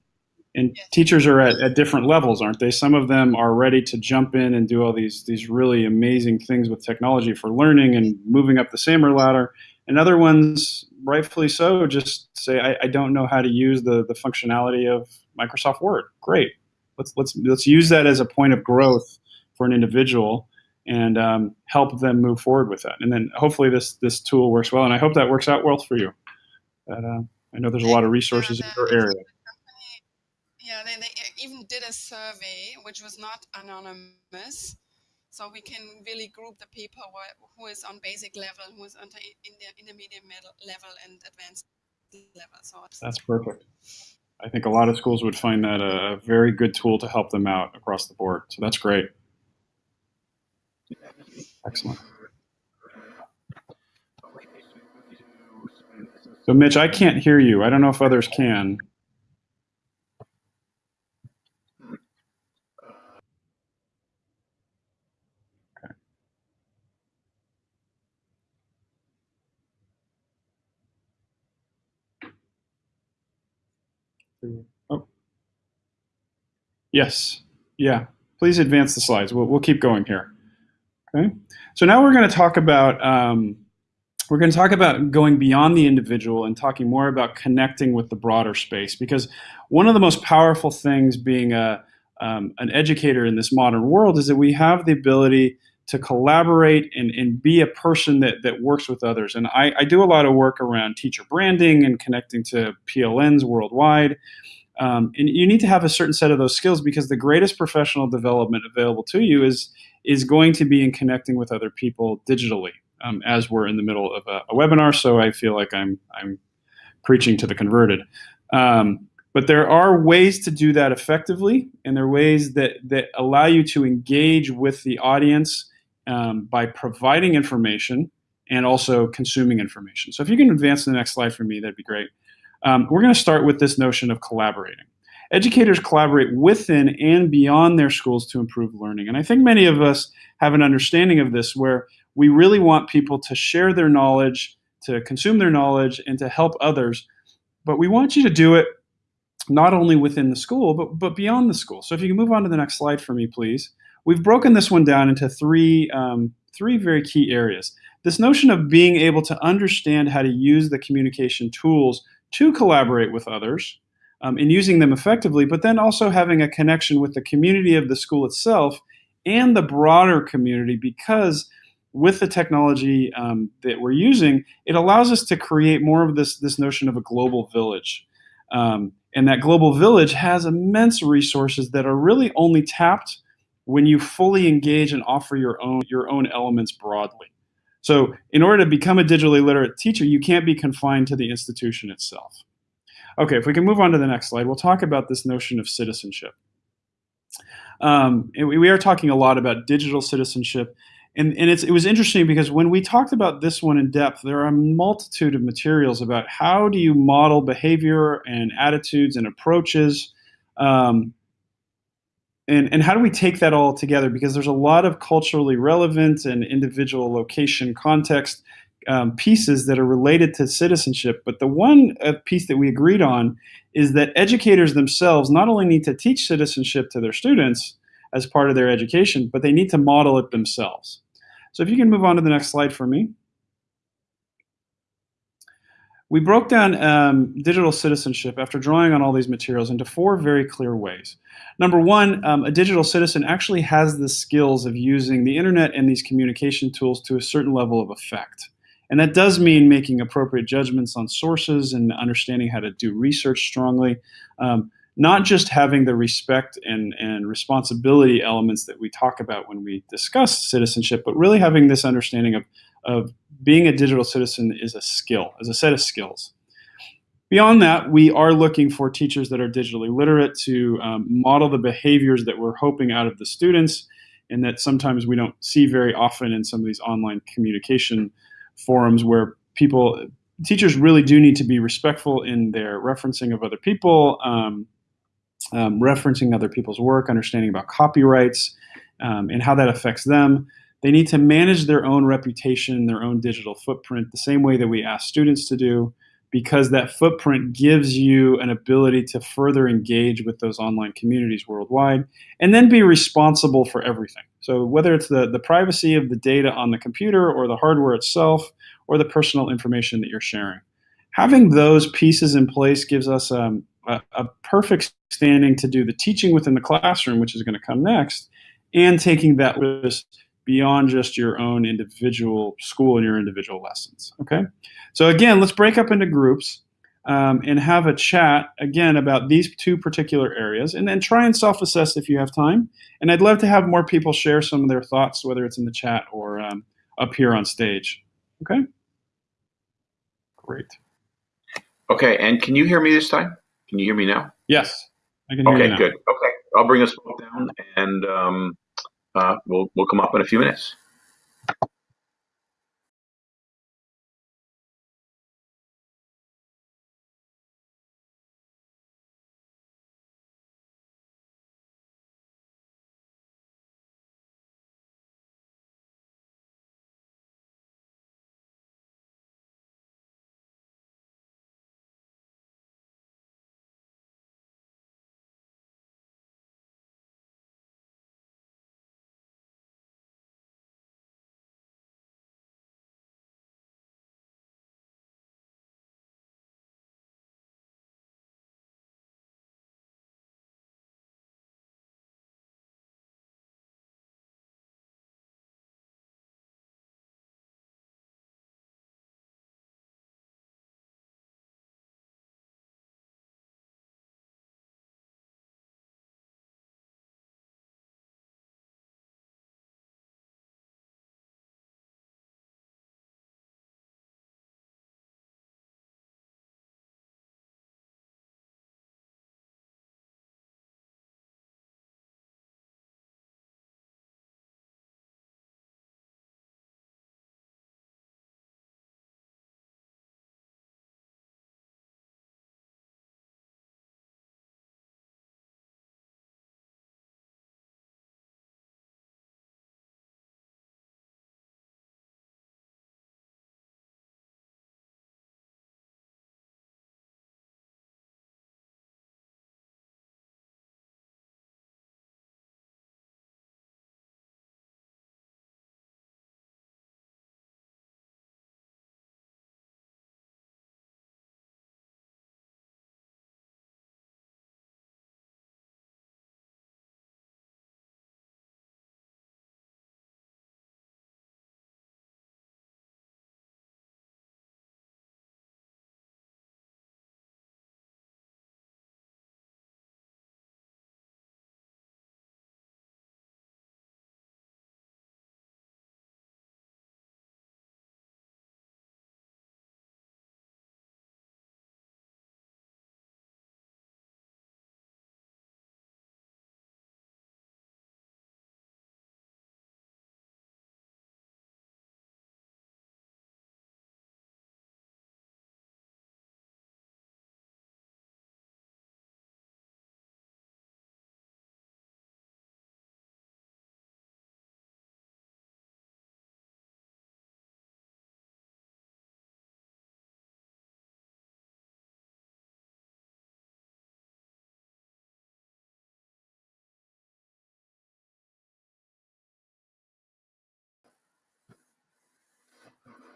S2: and
S3: Yes.
S2: teachers are at, at different levels, aren't they? Some of them are ready to jump in and do all these these really amazing things with technology for learning and moving up the SAMR ladder, and other ones, rightfully so, just say I, I don't know how to use the the functionality of Microsoft Word. Great, let's let's let's use that as a point of growth for an individual and um, help them move forward with that. And then hopefully this this tool works well, and I hope that works out well for you. But, uh, I know there's a lot of resources in your area.
S3: Yeah, they, they even did a survey which was not anonymous. So we can really group the people who, is on basic level, who is on the in the intermediate level and advanced level. So
S2: That's perfect. I think a lot of schools would find that a, a very good tool to help them out across the board. So that's great. Excellent. So Mitch, I can't hear you. I don't know if others can. Yes. Yeah. Please advance the slides. We'll, we'll keep going here. Okay. So now we're going to talk about um, we're going to talk about going beyond the individual and talking more about connecting with the broader space because one of the most powerful things being a um, an educator in this modern world is that we have the ability to collaborate and, and be a person that, that works with others. And I, I do a lot of work around teacher branding and connecting to PLNs worldwide. Um, and you need to have a certain set of those skills because the greatest professional development available to you is is going to be in connecting with other people digitally. Um, as we're in the middle of a, a, webinar, so I feel like I'm I'm preaching to the converted. Um, but there are ways to do that effectively, and there are ways that that allow you to engage with the audience um, by providing information and also consuming information. So if you can advance to the next slide for me, that'd be great. Um, we're going to start with this notion of collaborating. Educators collaborate within and beyond their schools to improve learning. And I think many of us have an understanding of this where we really want people to share their knowledge, to consume their knowledge, and to help others. But we want you to do it not only within the school, but, but beyond the school. So if you can move on to the next slide for me, please. We've broken this one down into three, um, three very key areas. This notion of being able to understand how to use the communication tools to collaborate with others um, and using them effectively, but then also having a connection with the community of the school itself and the broader community because with the technology um, that we're using, it allows us to create more of this, this notion of a global village. Um, and that global village has immense resources that are really only tapped when you fully engage and offer your own, your own elements broadly. So in order to become a digitally literate teacher, you can't be confined to the institution itself. Okay, if we can move on to the next slide, we'll talk about this notion of citizenship. Um, we, we are talking a lot about digital citizenship. And, and it was interesting because when we talked about this one in depth, there are a multitude of materials about how do you model behavior and attitudes and approaches um, and, and how do we take that all together? Because there's a lot of culturally relevant and individual location context um, pieces that are related to citizenship. But the one uh, piece that we agreed on is that educators themselves not only need to teach citizenship to their students as part of their education, but they need to model it themselves. So if you can move on to the next slide for me. We broke down um, digital citizenship after drawing on all these materials into four very clear ways. Number one, um, a digital citizen actually has the skills of using the internet and these communication tools to a certain level of effect. And that does mean making appropriate judgments on sources and understanding how to do research strongly. Um, not just having the respect and, and responsibility elements that we talk about when we discuss citizenship, but really having this understanding of, of being a digital citizen is a skill, as a set of skills. Beyond that, we are looking for teachers that are digitally literate to um, model the behaviors that we're hoping out of the students and that sometimes we don't see very often in some of these online communication forums where people teachers really do need to be respectful in their referencing of other people um, um, referencing other people's work understanding about copyrights um, and how that affects them they need to manage their own reputation their own digital footprint the same way that we ask students to do because that footprint gives you an ability to further engage with those online communities worldwide and then be responsible for everything. So whether it's the, the privacy of the data on the computer or the hardware itself or the personal information that you're sharing. Having those pieces in place gives us um, a, a perfect standing to do the teaching within the classroom, which is going to come next, and taking that risk beyond just your own individual school and your individual lessons. Okay, so again, let's break up into groups um, and have a chat again about these two particular areas, and then try and self-assess if you have time. And I'd love to have more people share some of their thoughts, whether it's in the chat or um, up here on stage. Okay, great.
S1: Okay, and can you hear me this time? Can you hear me now?
S2: Yes, I can hear
S1: okay,
S2: you now.
S1: good. Okay, I'll bring us both down and. Um, uh, we'll, we'll come up in a few minutes.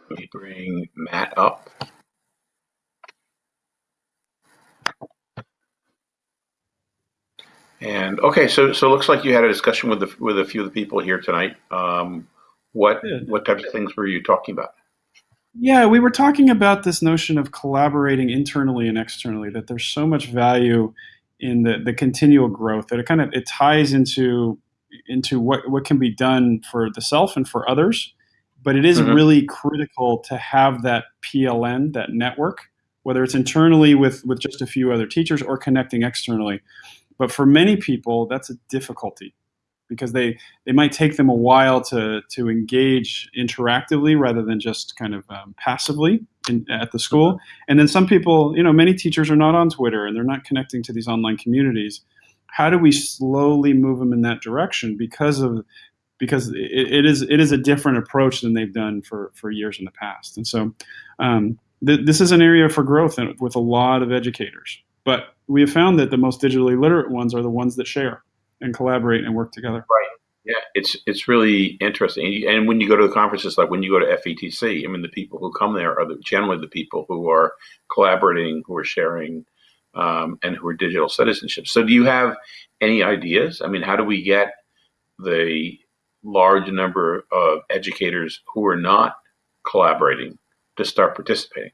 S1: Let me bring Matt up. And okay, so so it looks like you had a discussion with the with a few of the people here tonight. Um, what what types of things were you talking about?
S2: Yeah, we were talking about this notion of collaborating internally and externally. That there's so much value in the the continual growth that it kind of it ties into into what what can be done for the self and for others. But it is
S1: Mhm.
S2: really critical to have that PLN, that network, whether it's internally with with just a few other teachers or connecting externally. But for many people, that's a difficulty because they they might take them a while to to engage interactively rather than just kind of um, passively in, at the school. And then some people, you know, many teachers are not on Twitter and they're not connecting to these online communities. How do we slowly move them in that direction because of because it, it is it is a different approach than they've done for for years in the past. And so um, th- this is an area for growth with a lot of educators. But we have found that the most digitally literate ones are the ones that share and collaborate and work together. Right.
S1: Yeah, it's it's really interesting. And when you go to the conferences, like when you go to FETC, I mean, the people who come there are the, generally the people who are collaborating, who are sharing, um, and who are digital citizenship. So, do you have any ideas? I mean, how do we get the large number of educators who are not collaborating to start participating?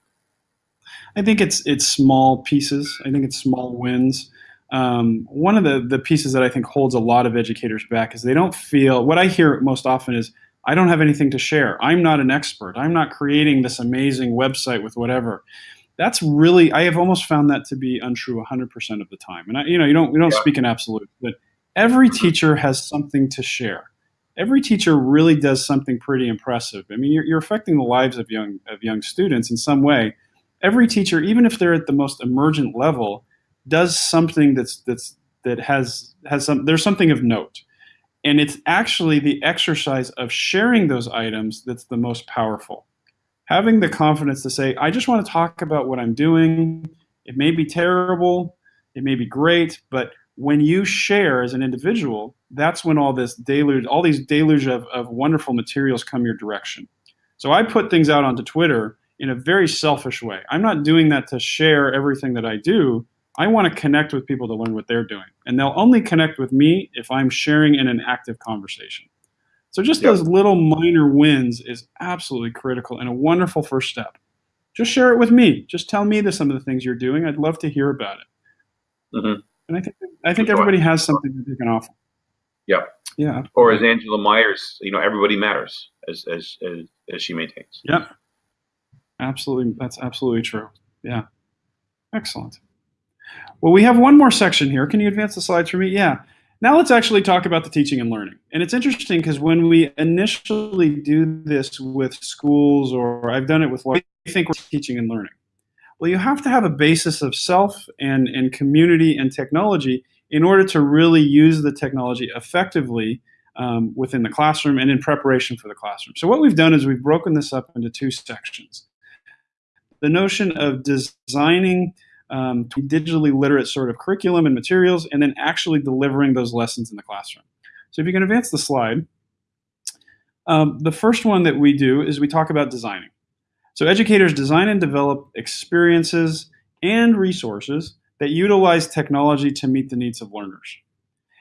S2: I think it's it's small pieces. I think it's small wins. Um, one of the the pieces that I think holds a lot of educators back is they don't feel. What I hear most often is, "I don't have anything to share. I'm not an expert. I'm not creating this amazing website with whatever." That's really I have almost found that to be untrue 100% of the time. And I, you know, you don't we don't
S1: Yeah.
S2: speak in absolute, but every teacher has something to share. Every teacher really does something pretty impressive. I mean, you're, you're affecting the lives of young of young students in some way every teacher, even if they're at the most emergent level, does something that's that's that has has some there's something of note. And it's actually the exercise of sharing those items that's the most powerful. Having the confidence to say, I just want to talk about what I'm doing. It may be terrible, it may be great, but when you share as an individual, that's when all this deluge, all these deluge of, of wonderful materials come your direction. So I put things out onto Twitter in a very selfish way. I'm not doing that to share everything that I do. I want to connect with people to learn what they're doing. And they'll only connect with me if I'm sharing in an active conversation. So just
S1: Yep.
S2: those little minor wins is absolutely critical and a wonderful first step. Just share it with me. Just tell me the, some of the things you're doing. I'd love to hear about it.
S1: Mhm.
S2: And I think I think everybody has something that they can offer.
S1: Yeah.
S2: Yeah.
S1: Or as Angela Maiers, you know, everybody matters, as as as, as she maintains.
S2: Yeah. Absolutely. That's absolutely true. Yeah. Excellent. Well, we have one more section here. Can you advance the slides for me? Yeah. Now let's actually talk about the teaching and learning. And it's interesting because when we initially do this with schools, or I've done it with, what do think we're teaching and learning? Well, you have to have a basis of self and, and community and technology in order to really use the technology effectively um, within the classroom and in preparation for the classroom. So what we've done is we've broken this up into two sections. The notion of designing um, digitally literate sort of curriculum and materials, and then actually delivering those lessons in the classroom. So if you can advance the slide, um, the first one that we do is we talk about designing. So educators design and develop experiences and resources that utilize technology to meet the needs of learners.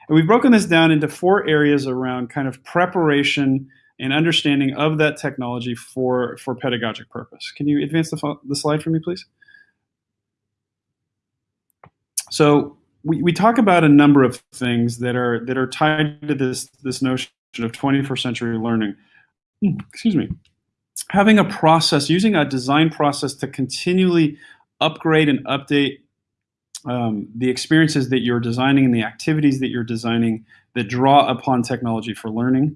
S2: And we've broken this down into four areas around kind of preparation and understanding of that technology for, for pedagogic purpose. Can you advance the, the slide for me, please? So we, we talk about a number of things that are that are tied to this this notion of 21st century learning. Hmm, Excuse me. Having a process, using a design process to continually upgrade and update um, the experiences that you're designing and the activities that you're designing that draw upon technology for learning.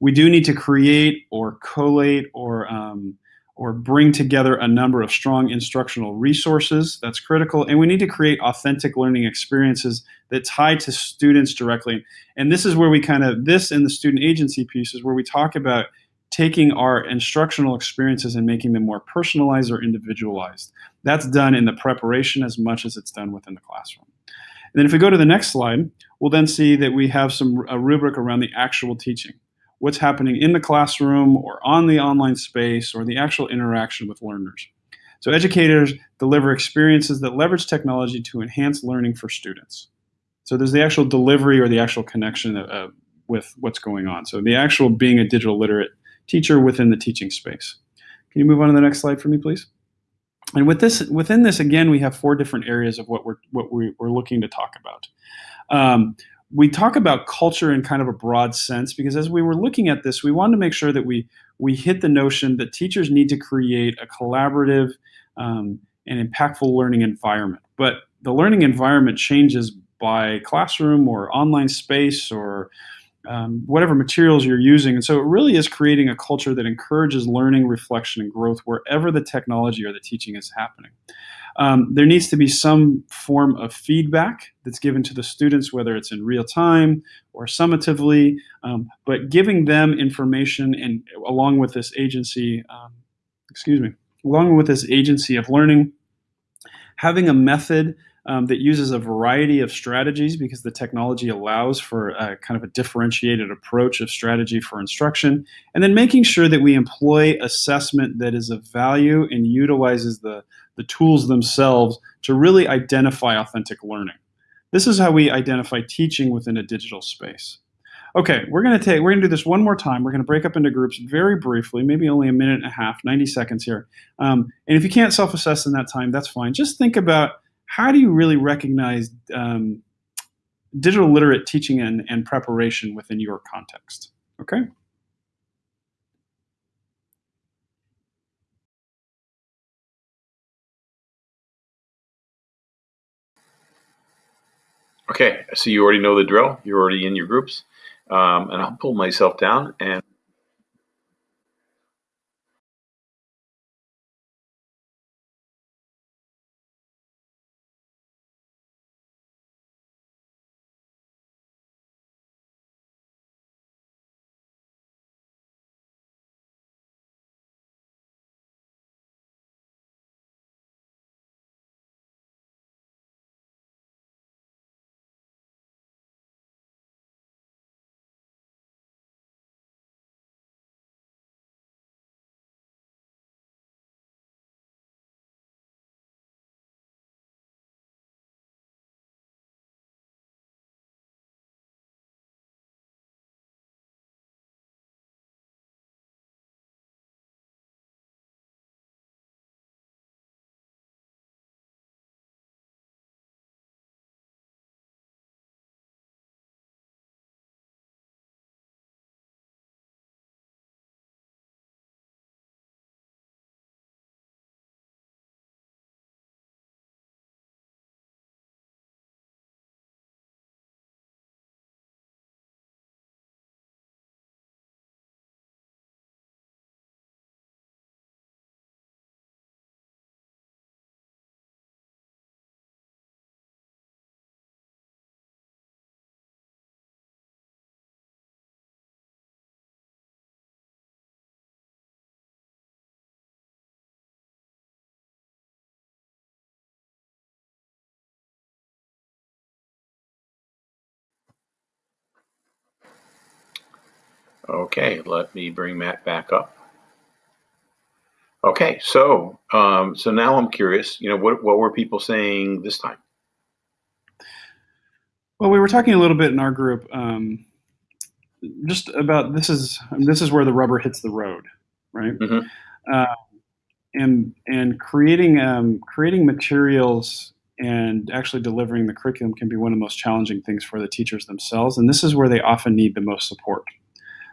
S2: We do need to create or collate or um, or bring together a number of strong instructional resources. That's critical. And we need to create authentic learning experiences that tie to students directly. And this is where we kind of, this and the student agency piece is where we talk about taking our instructional experiences and making them more personalized or individualized. That's done in the preparation as much as it's done within the classroom. And then if we go to the next slide, we'll then see that we have some a rubric around the actual teaching. what's happening in the classroom or on the online space or the actual interaction with learners. So educators deliver experiences that leverage technology to enhance learning for students. So there's the actual delivery or the actual connection uh, with what's going on. So the actual being a digital literate teacher within the teaching space. Can you move on to the next slide for me, please? And with this, within this, again, we have four different areas of what we're what we, are looking to talk about. Um, we talk about culture in kind of a broad sense because as we were looking at this, we wanted to make sure that we we hit the notion that teachers need to create a collaborative um, and impactful learning environment. But the learning environment changes by classroom or online space or um, whatever materials you're using. And so it really is creating a culture that encourages learning, reflection, and growth wherever the technology or the teaching is happening. Um, there needs to be some form of feedback that's given to the students, whether it's in real time or summatively, um, but giving them information and along with this agency, um, excuse me, along with this agency of learning, having a method um, that uses a variety of strategies because the technology allows for a, kind of a differentiated approach of strategy for instruction, and then making sure that we employ assessment that is of value and utilizes the, the tools themselves to really identify authentic learning. This is how we identify teaching within a digital space. Okay, we're going to take, we're to do this one more time. We're going to break up into groups very briefly, maybe only a minute and a half, 90 seconds here. Um, and if you can't self-assess in that time, that's fine. Just think about how do you really recognize um, digital literate teaching and, and preparation within your context? Okay.
S1: Okay, so you already know the drill. You're already in your groups. Um, and I'll pull myself down and Okay, let me bring Matt back up. Okay, so um, so now I'm curious. You know, what what were people saying this time?
S2: Well, we were talking a little bit in our group, um, just about this is this is where the rubber hits the road, right? Mm-hmm. Uh, and and creating um, creating materials and actually delivering the curriculum can be one of the most challenging things for the teachers themselves, and this is where they often need the most support.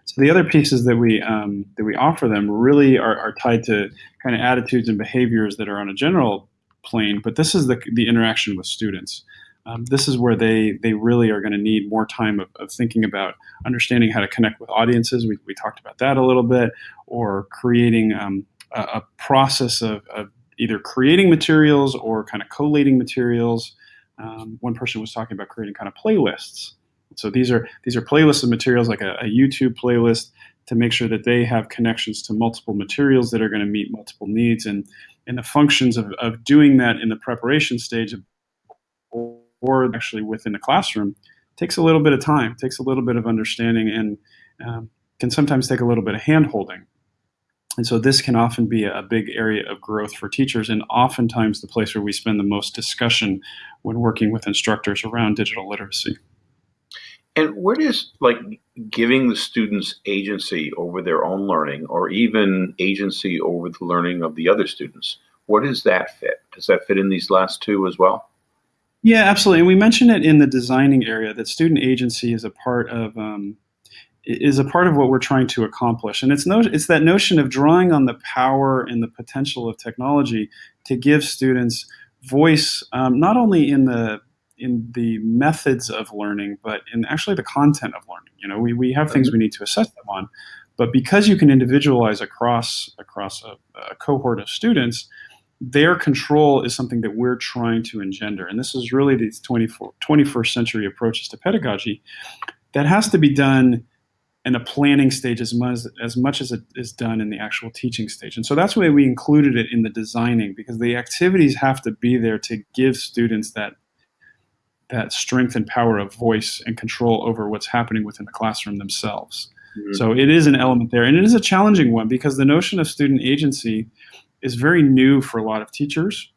S2: So the other pieces that we um, that we offer them really are, are tied to kind of attitudes and behaviors that are on a general plane, but this is the, the interaction with students. Um, this is where they they really are going to need more time of, of, thinking about understanding how to connect with audiences. We, we talked about that a little bit, or creating um, a, a, process of, of, either creating materials or kind of collating materials. Um, one person was talking about creating kind of playlists so these are these are playlists of materials like a, a YouTube playlist to make sure that they have connections to multiple materials that are going to meet multiple needs and and the functions of, of doing that in the preparation stage of, or actually within the classroom takes a little bit of time takes a little bit of understanding and um, can sometimes take a little bit of hand holding. And so this can often be a big area of growth for teachers and oftentimes the place where we spend the most discussion when working with instructors around digital literacy.
S1: And where does like giving the students agency over their own learning or even agency over the learning of the other students, where does that fit? Does that fit in these last two as well?
S2: Yeah, absolutely. And we mentioned it in the designing area that student agency is a part of um, is a part of what we're trying to accomplish. And it's no, it's that notion of drawing on the power and the potential of technology to give students voice, um, not only in the in the methods of learning, but in actually the content of learning. You know, we, we have things we need to assess them on, but because you can individualize across across a, a cohort of students, their control is something that we're trying to engender. And this is really these 24, 21st century approaches to pedagogy that has to be done in a planning stage as much as much as it is done in the actual teaching stage. And so that's why we included it in the designing because the activities have to be there to give students that that strength and power of voice and control over what's happening within the classroom themselves. Mm-hmm. So it is an element there, and it is a challenging one because the notion of student agency is very new for a lot of teachers.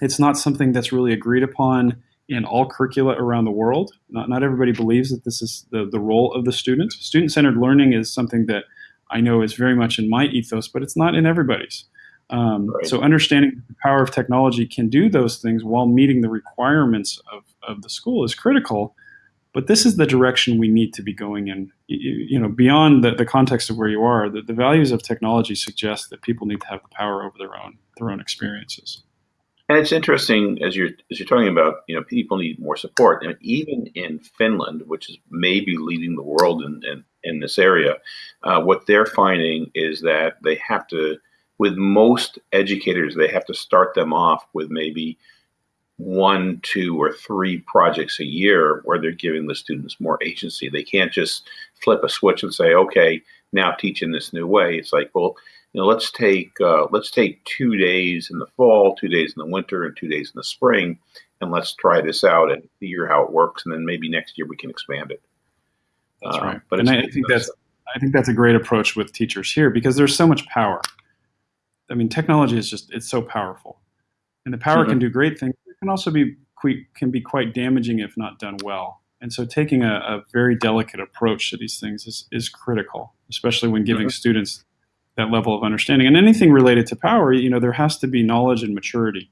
S2: It's not something that's really agreed upon in all curricula around the world. Not, not everybody believes that this is the, the role of the student. Student centered learning is something that I know is very much in my ethos, but it's not in everybody's. Um, right. So understanding the power of technology can do those things while meeting the requirements of, of the school is critical. But this is the direction we need to be going in. You, you know, beyond the, the context of where you are, the, the values of technology suggest that people need to have the power over their own their own experiences.
S1: And it's interesting as you're as you're talking about, you know, people need more support. And even in Finland, which is maybe leading the world in in, in this area, uh, what they're finding is that they have to with most educators, they have to start them off with maybe one, two, or three projects a year where they're giving the students more agency. They can't just flip a switch and say, okay, now teach in this new way. It's like, well, you know, let's take uh, let's take two days in the fall, two days in the winter, and two days in the spring, and let's try this out and figure how it works, and then maybe next year we can expand it.
S2: That's uh, right. But and I think that's I think that's a great approach with teachers here because there's so much power I mean, technology is just it's so powerful, and the power can do great things. It can also be can be quite damaging if not done well. And so, taking a, a very delicate approach to these things is is critical, especially when giving mm-hmm. students that level of understanding. And anything related to power, you know, there has to be knowledge and maturity,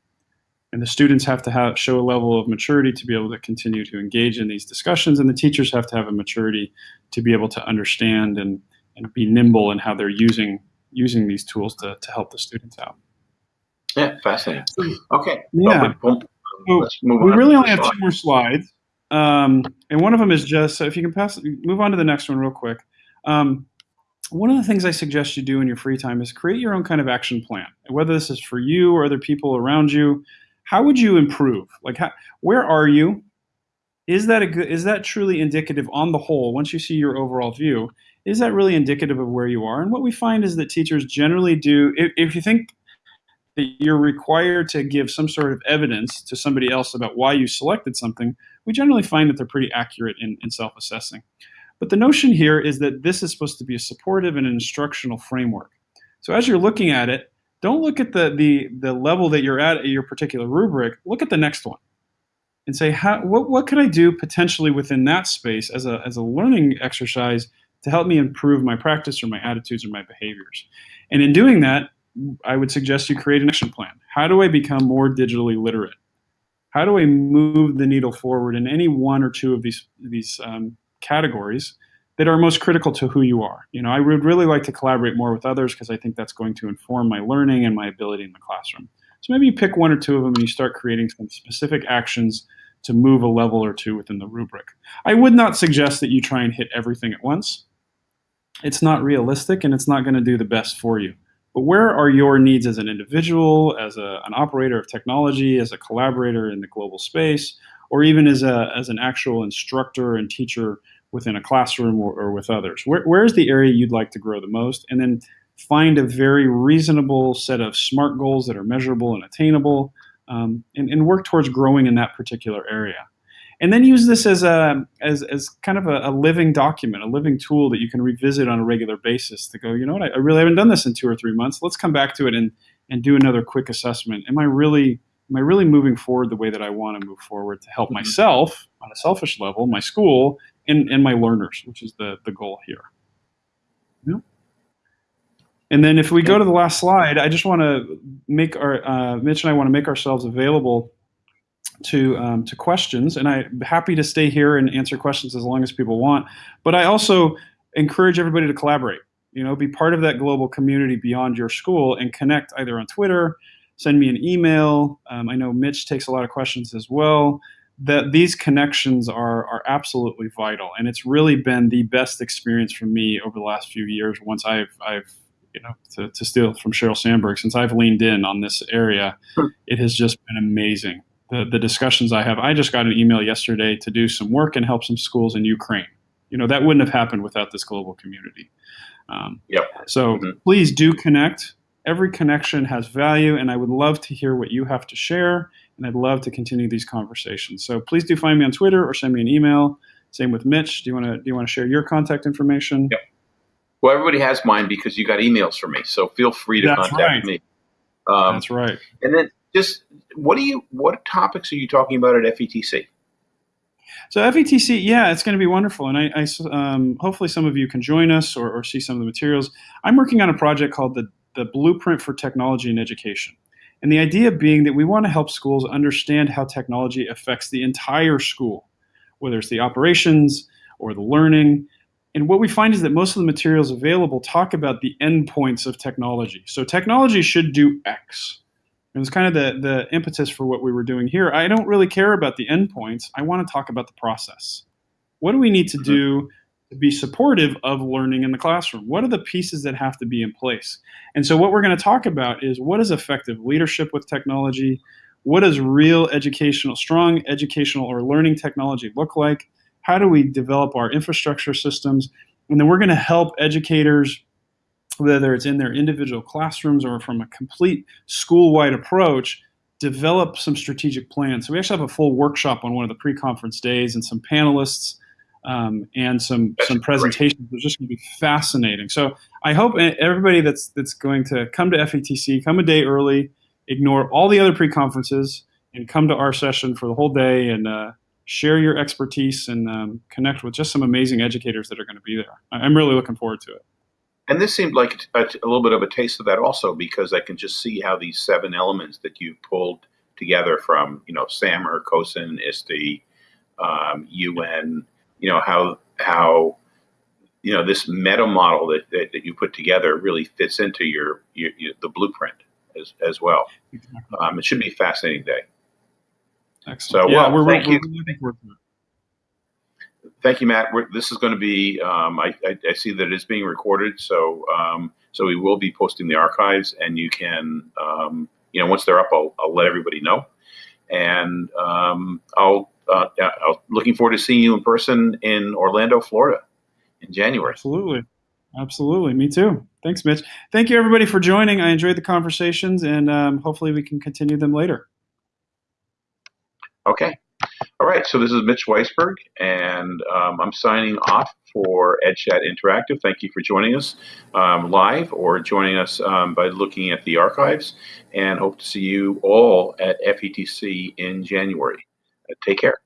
S2: and the students have to have show a level of maturity to be able to continue to engage in these discussions, and the teachers have to have a maturity to be able to understand and and be nimble in how they're using using these tools to, to help the students out.
S1: Yeah, fascinating. Okay.
S2: Yeah. Well, we, we really only have two more slides. Um, and one of them is just, so if you can pass, move on to the next one real quick. Um, one of the things I suggest you do in your free time is create your own kind of action plan. Whether this is for you or other people around you, how would you improve? Like, how, where are you? Is that a good? Is that truly indicative on the whole? Once you see your overall view, is that really indicative of where you are? And what we find is that teachers generally do, if, if you think that you're required to give some sort of evidence to somebody else about why you selected something, we generally find that they're pretty accurate in, in self assessing. But the notion here is that this is supposed to be a supportive and an instructional framework. So as you're looking at it, don't look at the, the, the level that you're at at your particular rubric, look at the next one and say, how, what, what could I do potentially within that space as a, as a learning exercise to help me improve my practice or my attitudes or my behaviors. And in doing that, I would suggest you create an action plan. How do I become more digitally literate? How do I move the needle forward in any one or two of these these um, categories that are most critical to who you are? You know, I would really like to collaborate more with others because I think that's going to inform my learning and my ability in the classroom. So maybe you pick one or two of them and you start creating some specific actions to move a level or two within the rubric. I would not suggest that you try and hit everything at once it's not realistic and it's not going to do the best for you. But where are your needs as an individual, as a, an operator of technology, as a collaborator in the global space, or even as, a, as an actual instructor and teacher within a classroom or, or with others? Where, where's the area you'd like to grow the most? And then find a very reasonable set of SMART goals that are measurable and attainable um, and, and work towards growing in that particular area. And then use this as a as, as kind of a, a, living document, a living tool that you can revisit on a regular basis to go, you know what, I, I, really haven't done this in two or three months. Let's come back to it and and do another quick assessment. Am I really am I really moving forward the way that I want to move forward to help mm-hmm. myself on a selfish level, my school, and, and my learners, which is the, the goal here. Yeah. And then if we go to the last slide, I just want to make our, uh, Mitch and I want to make ourselves available to um, to questions, and I'm happy to stay here and answer questions as long as people want. But I also encourage everybody to collaborate. You know, be part of that global community beyond your school and connect either on Twitter, send me an email. Um, I know Mitch takes a lot of questions as well. That these connections are are absolutely vital, and it's really been the best experience for me over the last few years. Once I've I've you know to, to steal from Sheryl Sandberg, since I've leaned in on this area, it has just been amazing the, the discussions I have. I just got an email yesterday to do some work and help some schools in Ukraine. You know, that wouldn't have happened without this global community. Um,
S1: yep.
S2: So mm-hmm. please do connect. Every connection has value, and I would love to hear what you have to share, and I'd love to continue these conversations. So please do find me on Twitter or send me an email. Same with Mitch. Do you want to do you want to share your contact information?
S1: Yep. Well, everybody has mine because you got emails from me, so feel free to
S2: That's
S1: contact
S2: right.
S1: me.
S2: Um, That's right.
S1: And then just what do you what topics are you talking about at FETC?
S2: So FETC, yeah, it's going to be wonderful, and I, I um, hopefully some of you can join us or, or, see some of the materials. I'm working on a project called the the Blueprint for Technology in Education, and the idea being that we want to help schools understand how technology affects the entire school, whether it's the operations or the learning. And what we find is that most of the materials available talk about the endpoints of technology. So technology should do X it was kind of the, the impetus for what we were doing here. I don't really care about the endpoints. I want to talk about the process. What do we need to mm-hmm. do to be supportive of learning in the classroom? What are the pieces that have to be in place? And so, what we're going to talk about is what is effective leadership with technology? What does real educational, strong educational or learning technology look like? How do we develop our infrastructure systems? And then we're going to help educators whether it's in their individual classrooms or from a complete school-wide approach, develop some strategic plans. So we actually have a full workshop on one of the pre-conference days and some panelists um, and some some presentations. It's just going to be fascinating. So I hope everybody that's that's going to come to FETC, come a day early, ignore all the other pre-conferences, and come to our session for the whole day and uh, share your expertise and um, connect with just some amazing educators that are going to be there. I'm really looking forward to it.
S1: And this seemed like a, a, little bit of a taste of that also, because I can just see how these seven elements that you pulled together from, you know, SAMR, COSN, ISTE, um, UN, you know, how, how, you know, this meta model that, that, that you put together really fits into your, your, your the blueprint as, as well. Um, it should be a fascinating day.
S2: Excellent.
S1: So,
S2: yeah,
S1: well,
S2: we're,
S1: thank
S2: we're,
S1: you. We're thank you, Matt. We're, this is going to be. Um, I, I, I, see that it is being recorded, so um, so we will be posting the archives, and you can, um, you know, once they're up, I'll, I'll let everybody know, and um, I'll. Uh, I'll looking forward to seeing you in person in Orlando, Florida, in January.
S2: Absolutely, absolutely. Me too. Thanks, Mitch. Thank you, everybody, for joining. I enjoyed the conversations, and um, hopefully, we can continue them later.
S1: Okay. All right, so this is Mitch Weisburgh, and um, I'm signing off for EdChat Interactive. Thank you for joining us um, live or joining us um, by looking at the archives, and hope to see you all at FETC in January. Uh, take care.